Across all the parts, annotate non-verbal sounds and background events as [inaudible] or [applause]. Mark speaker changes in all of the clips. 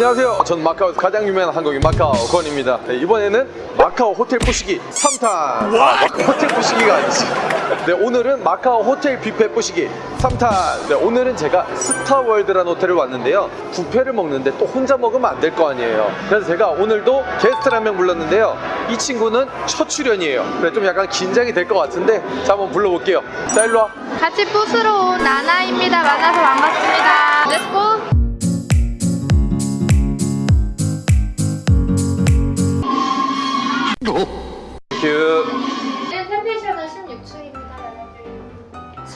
Speaker 1: 안녕하세요. 전 마카오에서 가장 유명한 한국인 마카오 권입니다. 네, 이번에는 마카오 호텔 뿌시기 3탄. 아, 호텔 뿌시기가 아니지. 네, 오늘은 마카오 호텔 뷔페 뿌시기 3탄. 네, 오늘은 제가 스타월드라는 호텔을 왔는데요. 뷔페를 먹는데 또 혼자 먹으면 안 될 거 아니에요. 그래서 제가 오늘도 게스트를 한 명 불렀는데요. 이 친구는 첫 출연이에요. 그래 좀 약간 긴장이 될 것 같은데 자 한번 불러볼게요. 자 일로 와.
Speaker 2: 같이 뿌시러 온 나나입니다. 만나서 반갑습니다. Let's go!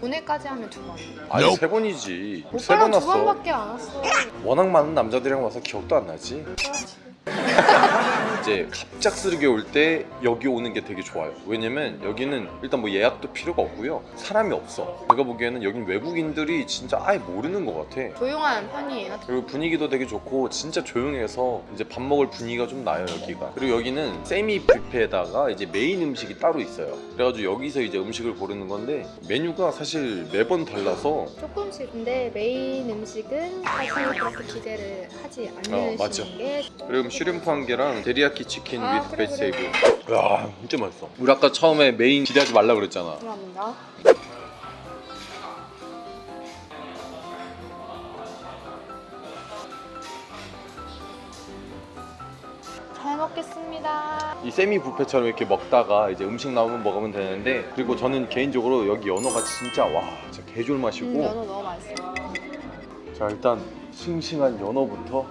Speaker 2: 오늘까지 하면 두 번.
Speaker 1: 아니 세 번이지. 세번
Speaker 2: 오빠랑 두
Speaker 1: 왔어.
Speaker 2: 번밖에 안 왔어.
Speaker 1: 워낙 많은 남자들이랑 와서 기억도 안 나지. [laughs] 이제 갑작스럽게 올 때 여기 오는 게 되게 좋아요. 왜냐면 여기는 일단 뭐 예약도 필요가 없고요. 사람이 없어. 내가 보기에는 여긴 외국인들이 진짜 아예 모르는 것 같아.
Speaker 2: 조용한 편이에요.
Speaker 1: 그리고 분위기도 되게 좋고 진짜 조용해서 이제 밥 먹을 분위기가 좀 나요 여기가 그리고 여기는 세미 뷔페에다가 이제 메인 음식이 따로 있어요 그래가지고 여기서 이제 음식을 고르는 건데 메뉴가 사실 매번 달라서
Speaker 2: 조금씩 근데 메인 음식은 사실 그렇게 기대를 하지
Speaker 1: 어, 맞죠.
Speaker 2: 게
Speaker 1: 그리고 shrimp 한 개랑 데리야 키 치킨
Speaker 2: 아,
Speaker 1: with
Speaker 2: 그래, 그래.
Speaker 1: 베지테이블 야 진짜 맛있어 우리 아까 처음에 메인 기대하지 말라 그랬잖아
Speaker 2: 감사합니다. 잘 먹겠습니다.
Speaker 1: 이 세미 뷔페처럼 이렇게 먹다가 이제 음식 나오면 먹으면 되는데 그리고 저는 개인적으로 여기 연어가 진짜 와 진짜 개졸 맛이고
Speaker 2: 음, 연어 너무 맛있어.
Speaker 1: 자 일단 싱싱한 연어부터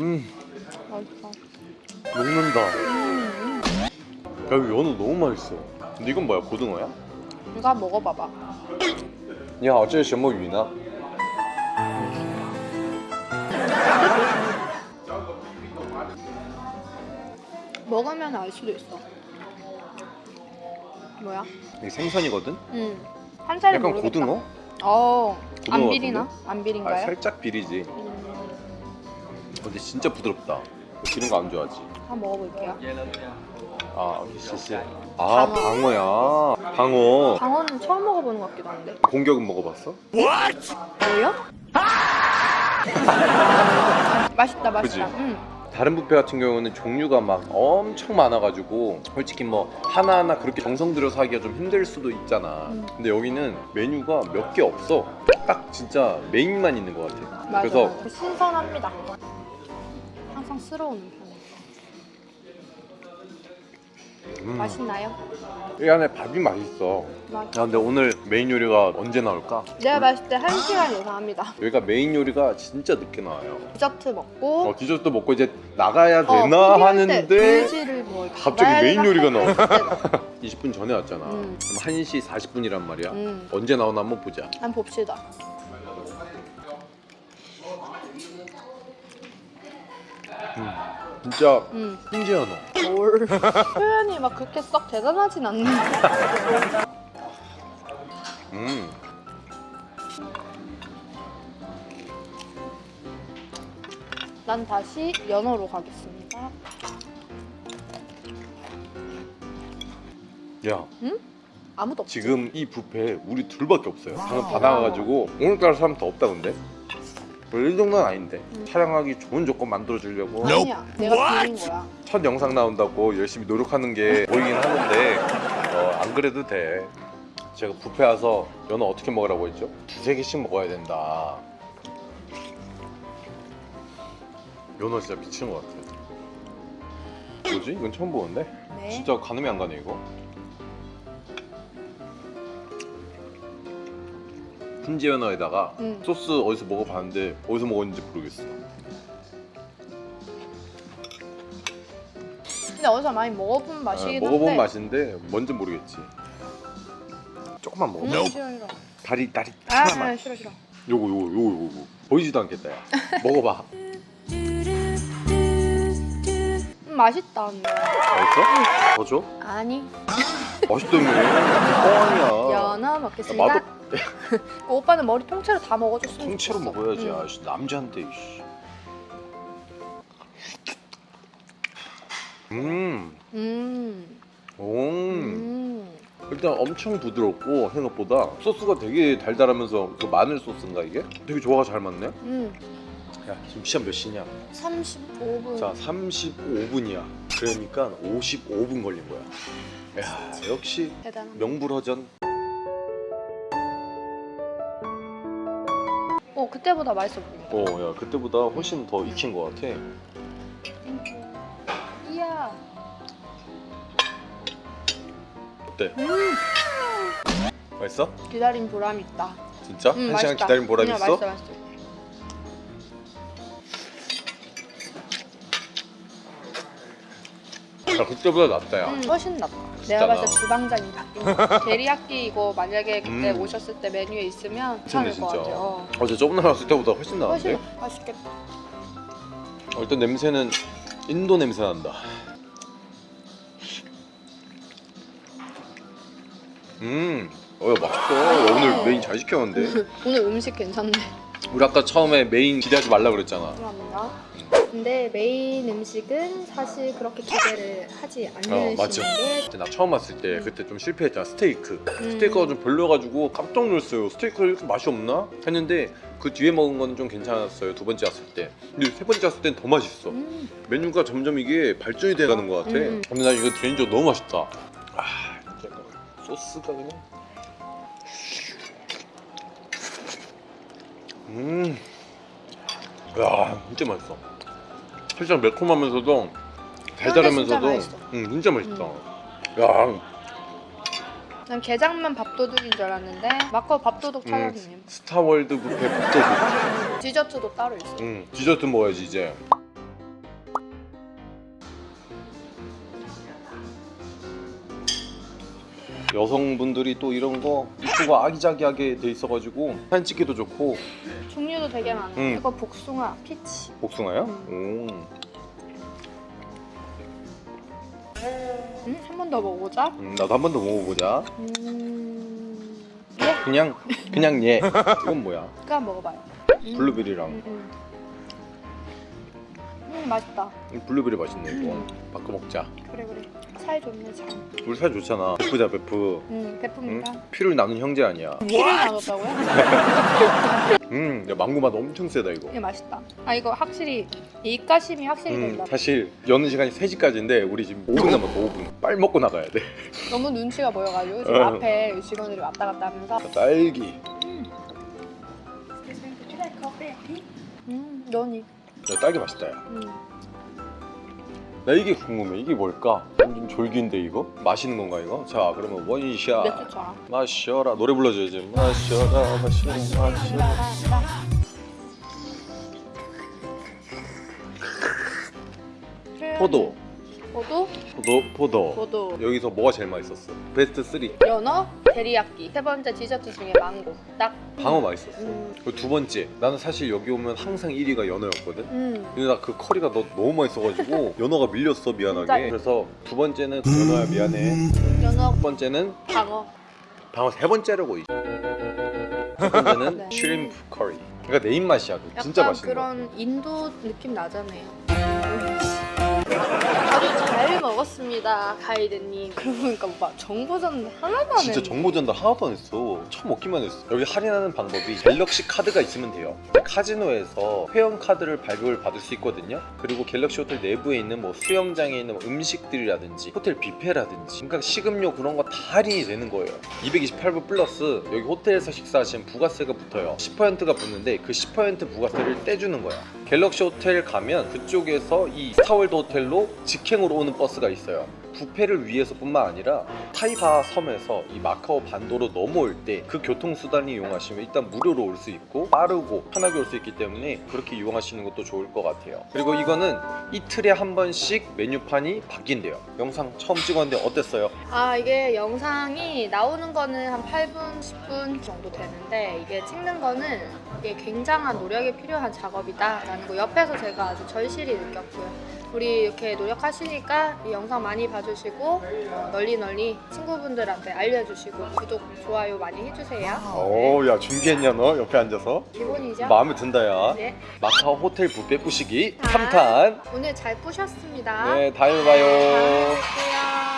Speaker 1: 음
Speaker 2: 맛있어.
Speaker 1: 녹는다
Speaker 2: 음,
Speaker 1: 야 이거 연어 너무 맛있어 근데 이건 뭐야 고등어야?
Speaker 2: 이거 한번 먹어봐봐.
Speaker 1: 你好这是什么鱼呢?
Speaker 2: 먹으면 알 수도 있어. 뭐야?
Speaker 1: 이게 생선이거든?
Speaker 2: 음. 한 살이
Speaker 1: 약간
Speaker 2: 모르겠다.
Speaker 1: 고등어?
Speaker 2: 어.
Speaker 1: 고등어
Speaker 2: 안 비리나? 안
Speaker 1: 아,
Speaker 2: 비린가요?
Speaker 1: 살짝 비리지
Speaker 2: 음,
Speaker 1: 근데 진짜 부드럽다 기른 거안 좋아하지?
Speaker 2: 한번 먹어볼게요.
Speaker 1: 아 시시 아
Speaker 2: 방어.
Speaker 1: 방어 야 방어
Speaker 2: 방어는 처음 먹어보는 것 같기도 한데.
Speaker 1: 공격은 먹어봤어?
Speaker 2: 뭐요? [laughs] 맛있다, 맛있다.
Speaker 1: 그지?
Speaker 2: 음.
Speaker 1: 다른 뷔페 같은 경우는 종류가 막 엄청 많아가지고 솔직히 뭐 하나하나 그렇게 정성 들여서 하기가 좀 힘들 수도 있잖아
Speaker 2: 음.
Speaker 1: 근데 여기는 메뉴가 몇 개 없어 딱 진짜 메인만 있는 것 같아
Speaker 2: 맞아.
Speaker 1: 그래서.
Speaker 2: 신선합니다. 항상 스러운 편이에요.
Speaker 1: 음,
Speaker 2: 맛있나요?
Speaker 1: 이 안에 밥이 맛있어
Speaker 2: 맛.
Speaker 1: 야 근데 오늘 메인 요리가 언제 나올까?
Speaker 2: 내가 봤을 때 1시간 예상합니다.
Speaker 1: 여기가 메인 요리가 진짜 늦게 나와요
Speaker 2: 디저트 먹고
Speaker 1: 어 디저트 먹고 이제 나가야
Speaker 2: 어,
Speaker 1: 되나
Speaker 2: 때
Speaker 1: 하는데
Speaker 2: 뭐
Speaker 1: 갑자기 메인 요리가 나와 [laughs]
Speaker 2: 싶을
Speaker 1: 20분 전에 왔잖아
Speaker 2: 음.
Speaker 1: 그럼 1시 40분이란 말이야
Speaker 2: 음.
Speaker 1: 언제 나오나 한번 보자
Speaker 2: 때. 한번 봅시다.
Speaker 1: 진짜
Speaker 2: 음.
Speaker 1: 신지연어
Speaker 2: 뭘. [laughs] 표현이 막 그렇게 썩 대단하진 않는데. [laughs]
Speaker 1: 음.
Speaker 2: 난 다시 연어로 가겠습니다.
Speaker 1: 야
Speaker 2: 아무도 없지?
Speaker 1: 지금 이 뷔페 우리 둘밖에 없어요 방금 다 나가가지고 오늘따라 사람 더 없다 근데 원래 이 정도는 아닌데
Speaker 2: 음.
Speaker 1: 촬영하기 좋은 조건 만들어주려고
Speaker 2: 아니야. 내가 빌린 거야.
Speaker 1: 첫 영상 나온다고 열심히 노력하는 게 보이긴 하는데 어, 안 그래도 돼 제가 뷔페 와서 연어 어떻게 먹으라고 했죠? 두세 개씩 먹어야 된다 연어 진짜 미치는 것 같아 뭐지? 이건 처음 보는데?
Speaker 2: 네.
Speaker 1: 진짜 가늠이 안 가네 이거 훈제 연어에다가
Speaker 2: 음.
Speaker 1: 소스 어디서 먹어봤는데 어디서 먹었는지 모르겠어.
Speaker 2: 근데 어디서 많이 먹어본 맛이긴
Speaker 1: 아, 먹어본
Speaker 2: 한데.
Speaker 1: 맛인데 뭔지 모르겠지. 조금만 먹어.
Speaker 2: 음, 싫어 싫어.
Speaker 1: 다리 다리
Speaker 2: 아
Speaker 1: 하나만
Speaker 2: 아, 싫어 싫어.
Speaker 1: 요거 요거 요거 요거. 보이지도 않겠다 야. 먹어봐.
Speaker 2: 음, 맛있다 언니.
Speaker 1: 맛있어? 더 줘?
Speaker 2: 아니
Speaker 1: 맛있다며 뻥이야
Speaker 2: 연어 먹겠습니다.
Speaker 1: 나도 [laughs]
Speaker 2: 그 오빠는 머리 통째로 다 먹어줬으면
Speaker 1: 통째로
Speaker 2: 좋겠어.
Speaker 1: 먹어야지
Speaker 2: 응.
Speaker 1: 아씨 남자한테 이씨. 음,
Speaker 2: 음.
Speaker 1: 오,
Speaker 2: 음.
Speaker 1: 일단 엄청 부드럽고 생각보다 소스가 되게 달달하면서 그 마늘 소스인가 이게? 되게 조화가 잘 맞네.
Speaker 2: 음.
Speaker 1: 야 지금 시간 몇 시냐?
Speaker 2: 35분.
Speaker 1: 자 35분이야. 그러니까 55분 걸린 거야. 야 역시
Speaker 2: 대단한.
Speaker 1: 명불허전.
Speaker 2: 어 그때보다 맛있어 보인다.
Speaker 1: 어, 야 그때보다 훨씬 더 익힌 것 같아.
Speaker 2: 이야.
Speaker 1: 어때?
Speaker 2: 음.
Speaker 1: 맛있어?
Speaker 2: 기다린 보람이 있다.
Speaker 1: 진짜?
Speaker 2: 음,
Speaker 1: 한 시간
Speaker 2: 맛있다.
Speaker 1: 기다린 보람
Speaker 2: 음,
Speaker 1: 있어?
Speaker 2: 맛있어 맛있어.
Speaker 1: 야 그때보다 낫다 야.
Speaker 2: 음, 훨씬 낫다. 내가 봤을 때
Speaker 1: 나.
Speaker 2: 주방장이 바뀐 거. [laughs] 데리야끼 이거 만약에 그때
Speaker 1: 음.
Speaker 2: 오셨을 때 메뉴에 있으면 괜찮을 것
Speaker 1: 진짜.
Speaker 2: 같아. 어.
Speaker 1: 어제 저번에 왔을 때보다 훨씬 나은데?
Speaker 2: 훨씬 맛있겠다.
Speaker 1: 어, 일단 냄새는 인도 냄새 난다. 음, 어, 야, 맛있어. 야, 오늘 메인 잘 시켰는데. [laughs]
Speaker 2: 오늘 음식 괜찮네.
Speaker 1: 우리 아까 처음에 메인 기대하지 말라 그랬잖아.
Speaker 2: 그럼요. 근데 메인 음식은 사실 그렇게 기대를 하지
Speaker 1: 어,
Speaker 2: 않으시는
Speaker 1: 맞죠.
Speaker 2: 게
Speaker 1: 그때 나 처음 왔을 때 그때 좀 실패했잖아. 스테이크.
Speaker 2: 음.
Speaker 1: 스테이크가 좀 별로여가지고 깜짝 놀랐어요. 스테이크 이렇게 맛이 없나? 했는데 그 뒤에 먹은 건 좀 괜찮았어요. 두 번째 왔을 때. 근데 세 번째 왔을 땐 더 맛있어.
Speaker 2: 음.
Speaker 1: 메뉴가 점점 이게 발전이 돼가는 것 같아.
Speaker 2: 음.
Speaker 1: 근데 나 이거 개인적으로 너무 맛있다. 아, 진짜 소스가 그냥. 음, 야, 진짜 맛있어. 살짝 매콤하면서도 달달하면서도,
Speaker 2: 진짜 맛있어.
Speaker 1: 음, 진짜 맛있다. 야,
Speaker 2: 난 게장만 밥도둑인 줄 알았는데 마카오 밥도둑 찾았네요.
Speaker 1: 스타월드 뷔페 밥도둑.
Speaker 2: 디저트도 따로 있어.
Speaker 1: 음, 디저트 먹어야지 이제. 여성분들이 또 이런 거 이쁘고 아기자기하게 돼 있어가지고 사진 찍기도 좋고
Speaker 2: 종류도 되게 많아.
Speaker 1: 음.
Speaker 2: 이거 복숭아, peach.
Speaker 1: 복숭아요? 오.
Speaker 2: 음, 한 번 더 먹어보자.
Speaker 1: 음, 나도 한 번 더 먹어보자.
Speaker 2: 음, 예,
Speaker 1: 그냥 그냥 얘. 이건 뭐야?
Speaker 2: 그거 먹어봐요. 음.
Speaker 1: 블루베리랑
Speaker 2: 음, 음. 음, 맛있다.
Speaker 1: 블루베리 맛있네 이거.
Speaker 2: 음.
Speaker 1: 바꿔 먹자.
Speaker 2: 그래 그래. 사이 좋네 참.
Speaker 1: 우리 사이 좋잖아. 베프자 베프.
Speaker 2: 음,
Speaker 1: 응?
Speaker 2: 베풉니다.
Speaker 1: 피를 나눈 형제 아니야.
Speaker 2: 피를 나눴다고요? [laughs]
Speaker 1: 음, 야, 망고 맛 엄청 세다 이거.
Speaker 2: 이게 맛있다. 아 이거 확실히 입가심이 확실히
Speaker 1: 음,
Speaker 2: 된다.
Speaker 1: 사실 여는 시간이 3시까지인데 우리 지금 5분 남았어 [laughs] 5분 빨리 먹고 나가야 돼
Speaker 2: 너무 눈치가 보여가지고 [laughs] 지금
Speaker 1: 어.
Speaker 2: 앞에 직원들이 왔다 갔다 하면서
Speaker 1: 딸기
Speaker 2: 음, 연이.
Speaker 1: 야, 딸기 맛있다 야.
Speaker 2: 음.
Speaker 1: 나 이게 궁금해 이게 뭘까? 완전 졸기인데 이거? 마시는 건가 이거? 자 그러면 원샷. 마셔라 노래 불러줘야지 마셔라 마셔라 마셔라 포도
Speaker 2: 포도?
Speaker 1: 포도 포도
Speaker 2: 포도.
Speaker 1: 여기서 뭐가 제일 맛있었어? 베스트 3
Speaker 2: 연어, 데리야끼. 세 번째 디저트 중에 망고. 딱.
Speaker 1: 방어 맛있었어
Speaker 2: 음.
Speaker 1: 그리고 두 번째 나는 사실 여기 오면 항상 1위가 연어였거든
Speaker 2: 음.
Speaker 1: 근데 나 그 curry가 너, 너무 맛있어가지고 [laughs] 연어가 밀렸어 미안하게? 그래서 두 번째는 연어야 미안해
Speaker 2: 연어,
Speaker 1: 첫 번째는
Speaker 2: 방어.
Speaker 1: 방어 세 번째라고 이- 두 번째는 [laughs]
Speaker 2: 네.
Speaker 1: shrimp curry 그러니까 내 입맛이야 진짜 맛있는 거
Speaker 2: 그런 인도 느낌 나잖아요. 먹었습니다, 가이드님. [laughs] 그러고 보니까 오빠 정보 전달 하나도 안
Speaker 1: 진짜. 정보 전달 하나도 안 했어. 처음 먹기만 했어. 여기 할인하는 방법이 갤럭시 카드가 있으면 돼요. 카지노에서 회원 카드를 발급을 받을 수 있거든요. 그리고 갤럭시 호텔 내부에 있는 뭐 수영장에 있는 뭐 음식들이라든지 호텔 뷔페라든지 그러니까 식음료 그런 거 다 할인이 되는 거예요. 228불 플러스 여기 호텔에서 식사하시면 부가세가 붙어요. 10%가 붙는데 그 10% 부가세를 떼주는 거야. 갤럭시 호텔 가면 그쪽에서 이 스타월드 호텔로 직행으로 오는 버스가 있어요 부패를 위해서뿐만 아니라 타이바 섬에서 이 마카오 반도로 넘어올 때 그 교통수단을 이용하시면 일단 무료로 올 수 있고 빠르고 편하게 올 수 있기 때문에 그렇게 이용하시는 것도 좋을 것 같아요 그리고 이거는 이틀에 한 번씩 메뉴판이 바뀐대요 영상 처음 찍었는데 어땠어요?
Speaker 2: 아 이게 영상이 나오는 거는 한 8분, 10분 정도 되는데 이게 찍는 거는 이게 굉장한 노력이 필요한 작업이다 라는 거 옆에서 제가 아주 절실히 느꼈고요. 우리 이렇게 노력하시니까 이 영상 많이 봐 주시고 어, 널리 널리 친구분들한테 알려주시고 구독, 좋아요 많이 해주세요.
Speaker 1: 오야 준비했냐 너 옆에 앉아서?
Speaker 2: 기본이죠?
Speaker 1: 마음에 든다 야
Speaker 2: 네.
Speaker 1: 마카오 호텔 뷔페 부시기
Speaker 2: 자,
Speaker 1: 3탄
Speaker 2: 오늘 잘 보셨습니다.
Speaker 1: 네 다음에 봐요
Speaker 2: 다음에.